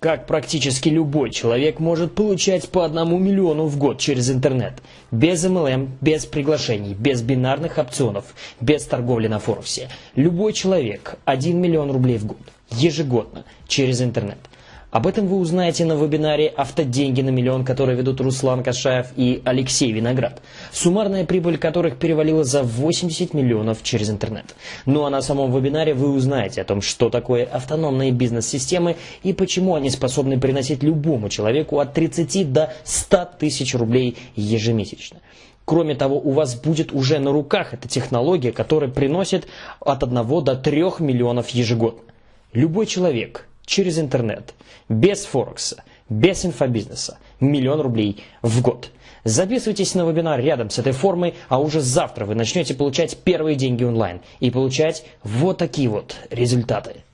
как практически любой человек может получать по одному миллиону в год через интернет. Без MLM, без приглашений, без бинарных опционов, без торговли на Форексе. Любой человек 1 миллион рублей в год, ежегодно, через интернет. Об этом вы узнаете на вебинаре «Автоденьги на миллион», который ведут Руслан Кашаев и Алексей Виноград, суммарная прибыль которых перевалила за 80 миллионов через интернет. Ну а на самом вебинаре вы узнаете о том, что такое автономные бизнес-системы и почему они способны приносить любому человеку от 30 до 100 тысяч рублей ежемесячно. Кроме того, у вас будет уже на руках эта технология, которая приносит от 1 до 3 миллионов ежегодно. Любой человек – через интернет, без Форекса, без инфобизнеса, миллион рублей в год. Записывайтесь на вебинар рядом с этой формой, а уже завтра вы начнете получать первые деньги онлайн и получать вот такие вот результаты.